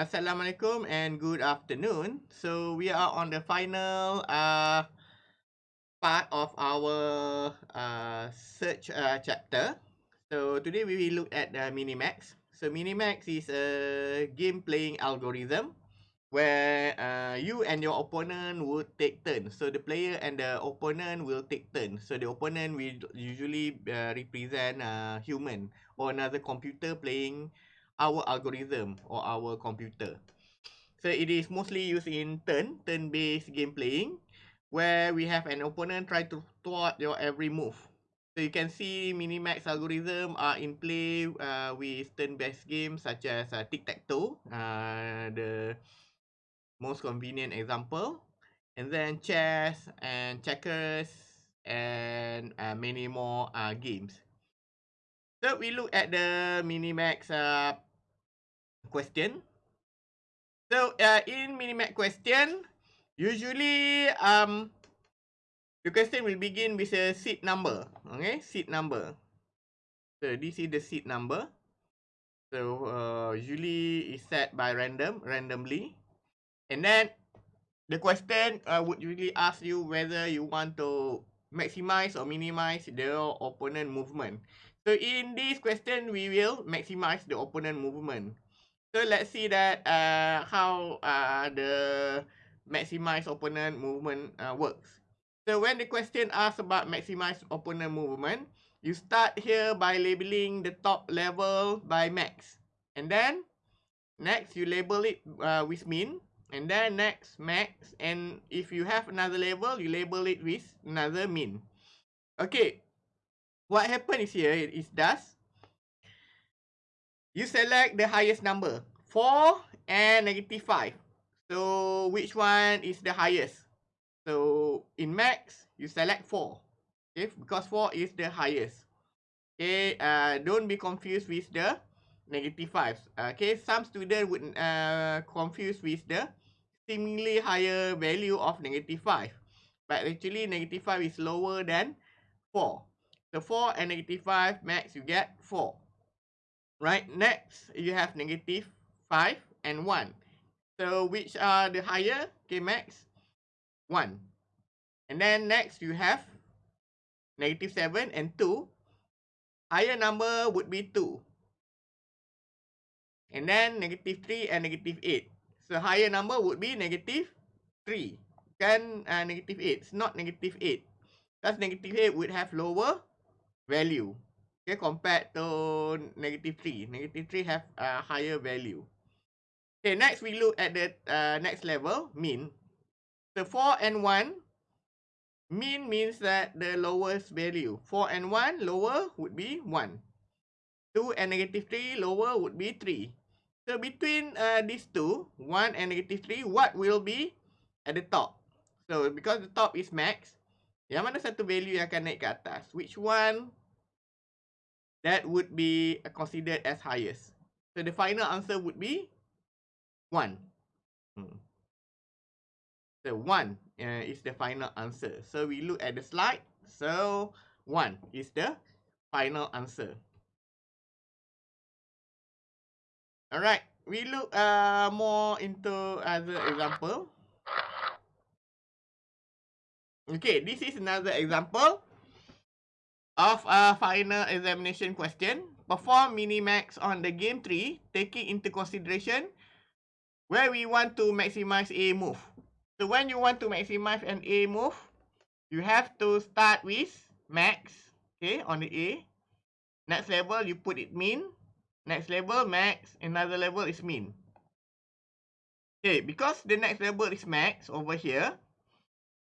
Assalamualaikum and good afternoon. So we are on the final uh, part of our uh, search uh, chapter. So today we will look at the Minimax. So Minimax is a game playing algorithm where uh, you and your opponent would take turns. So the player and the opponent will take turns. So the opponent will usually uh, represent a human or another computer playing our algorithm or our computer. So it is mostly used in turn, turn-based game playing, where we have an opponent try to thwart your every move. So you can see Minimax algorithm are in play uh, with turn-based games such as uh, Tic-Tac-Toe, uh, the most convenient example. And then chess and checkers and uh, many more uh, games. So we look at the Minimax uh, question. So uh, in Minimax question, usually um the question will begin with a seed number. Okay, seed number. So this is the seed number. So uh, usually is set by random, randomly. And then the question uh, would usually ask you whether you want to maximize or minimize the opponent movement. So in this question, we will maximize the opponent movement. So let's see that uh, how uh, the maximize opponent movement uh, works. So when the question asks about maximize opponent movement, you start here by labeling the top level by max. And then next you label it uh, with min. And then next max. And if you have another level, you label it with another min. Okay. What happens here is thus you select the highest number 4 and negative 5 so which one is the highest so in max you select 4 okay because 4 is the highest okay uh, don't be confused with the negative 5 okay some student would uh, confuse with the seemingly higher value of negative 5 but actually negative 5 is lower than 4 so 4 and negative 5 max you get 4 right? Next, you have negative 5 and 1. So, which are the higher? Okay, max 1. And then next, you have negative 7 and 2. Higher number would be 2. And then negative 3 and negative 8. So, higher number would be negative 3. Kan uh, negative 8. It's not negative 8. Because negative 8 would have lower value okay, compared to negative 3. Negative 3 have a higher value. Okay, next we look at the uh, next level, mean. So 4 and 1, mean means that the lowest value. 4 and 1, lower would be 1. 2 and negative 3, lower would be 3. So between uh, these two, 1 and negative 3, what will be at the top? So because the top is max, yang mana satu value yang akan naik ke atas? Which one that would be considered as highest. So the final answer would be 1. Hmm. So 1 uh, is the final answer. So we look at the slide. So 1 is the final answer. Alright, we look uh, more into other example. Okay, this is another example of a final examination question, perform minimax on the game tree, taking into consideration where we want to maximize a move. So when you want to maximize an A move, you have to start with max, okay, on the A. Next level, you put it min. Next level, max. Another level is min. Okay, because the next level is max over here,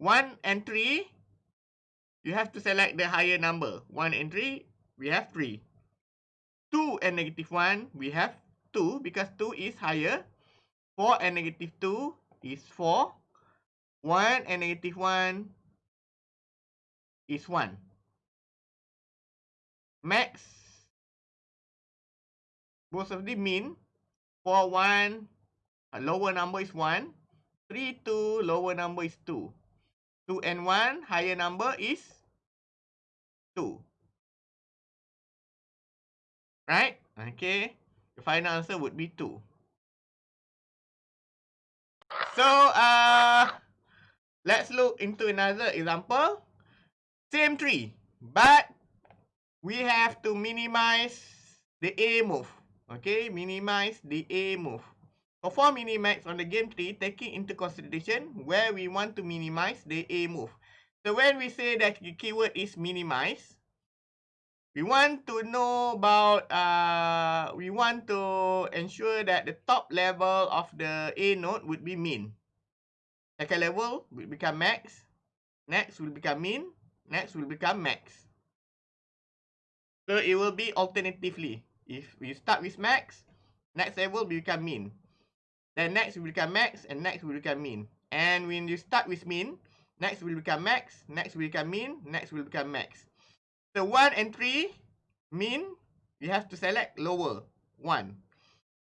1 and 3 you have to select the higher number. 1 and 3, we have 3. 2 and negative 1, we have 2 because 2 is higher. 4 and negative 2 is 4. 1 and negative 1 is 1. Max both of the mean. 4, 1, a lower number is 1. 3, 2, lower number is 2. 2 and 1, higher number is 2. Right? Okay. The final answer would be 2. So, uh, let's look into another example. Same tree, but we have to minimize the A move. Okay, minimize the A move. For minimax on the game tree, taking into consideration where we want to minimize the A move. So when we say that the keyword is minimize, we want to know about, uh, we want to ensure that the top level of the A node would be min. Second level will become max. Next will become min. Next will become max. So it will be alternatively. If we start with max, next level will become min. Then next will become max and next will become min. And when you start with min, next will become max, next will become min, next will become max. So 1 and 3, min, you have to select lower, 1.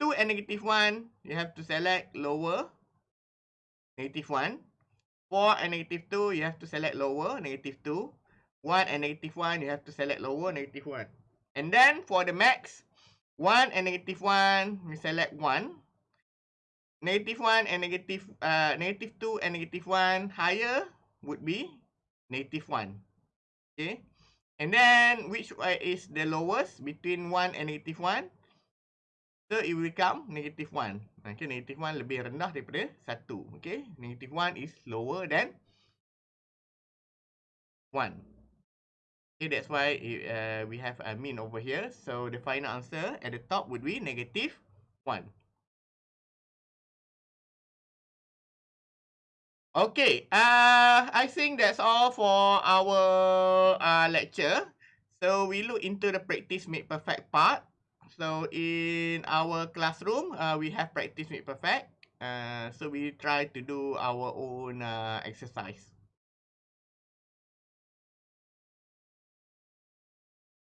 2 and negative 1, you have to select lower, negative 1. 4 and negative 2, you have to select lower, negative 2. 1 and negative 1, you have to select lower, negative 1. And then for the max, 1 and negative 1, we select 1 negative 1 and negative uh, negative 2 and negative 1 higher would be negative 1. Okay. And then which is the lowest between 1 and negative 1? So it will become negative 1. Okay, negative 1 lebih rendah daripada 1. Okay, negative 1 is lower than 1. Okay, that's why it, uh, we have a mean over here. So the final answer at the top would be negative 1. Okay, uh, I think that's all for our uh, lecture. So we look into the practice make perfect part. So in our classroom, uh, we have practice make perfect. Uh, so we try to do our own uh, exercise.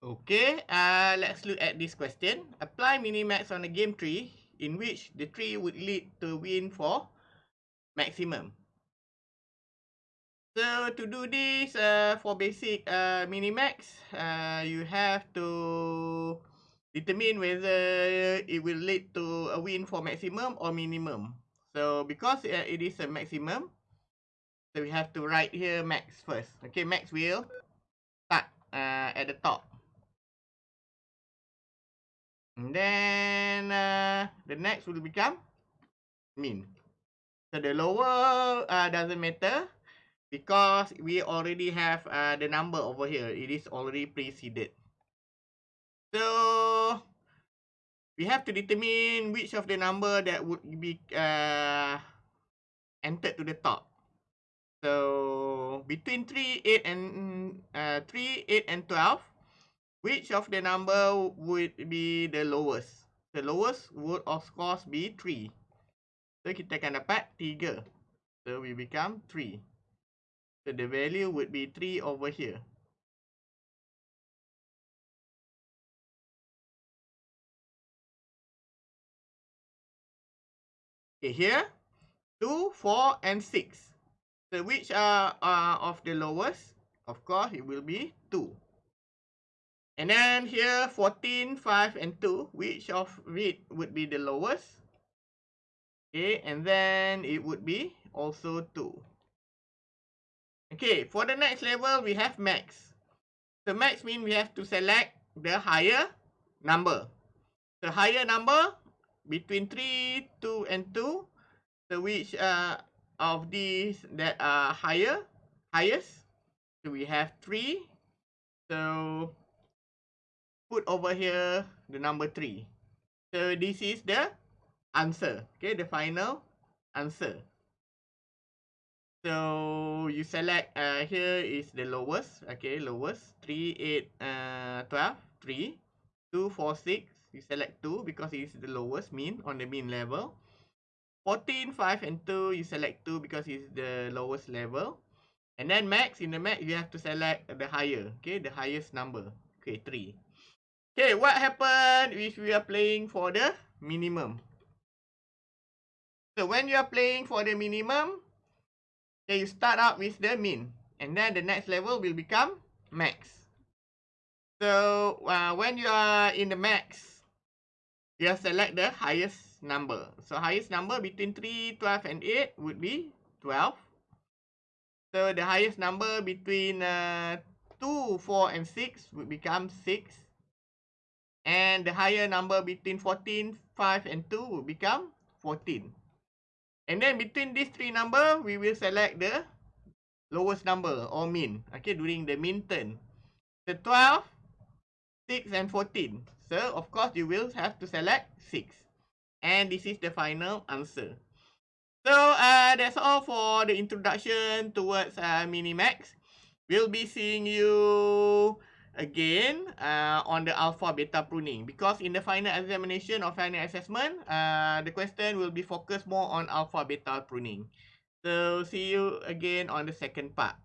Okay, uh, let's look at this question. Apply minimax on a game tree in which the tree would lead to win for maximum. So to do this uh, for basic uh, minimax, uh, you have to determine whether it will lead to a win for maximum or minimum. So because uh, it is a maximum, so we have to write here max first. Okay, max will start uh, at the top. And then uh, the next will become min. So the lower uh, doesn't matter because we already have uh, the number over here. It is already preceded. So we have to determine which of the number that would be uh, entered to the top. So between 3, 8 and uh, 3, 8 and 12, which of the number would be the lowest? The lowest would of course be 3. So kita akan dapat 3. So we become 3. So the value would be 3 over here. Okay, here, 2, 4, and 6. So which are, are of the lowest? Of course, it will be 2. And then here, 14, 5, and 2. Which of it would be the lowest? Okay, and then it would be also 2. Okay, for the next level, we have max. The max means we have to select the higher number. The higher number between 3, 2, and 2. So which uh, of these that are higher, highest? So we have 3. So put over here the number 3. So this is the answer. Okay, the final answer. So you select uh, here is the lowest. Okay, lowest. 3, 8, uh, 12, 3. 2, 4, 6. You select 2 because it is the lowest mean on the mean level. 14, 5 and 2. You select 2 because it is the lowest level. And then max, in the max, you have to select the higher. Okay, the highest number. Okay, 3. Okay, what happened if we are playing for the minimum? So when you are playing for the minimum, okay, you start out with the min. And then the next level will become max. So uh, when you are in the max, you select the highest number. So highest number between 3, 12 and 8 would be 12. So the highest number between uh, 2, 4 and 6 would become 6. And the higher number between 14, 5 and 2 would become 14. And then between these three number, we will select the lowest number or mean. Okay, during the mean turn. The 12, 6 and 14. So, of course, you will have to select 6. And this is the final answer. So, uh, that's all for the introduction towards uh, Minimax. We'll be seeing you again uh, on the alpha beta pruning because in the final examination or final assessment, uh, the question will be focused more on alpha beta pruning. So see you again on the second part.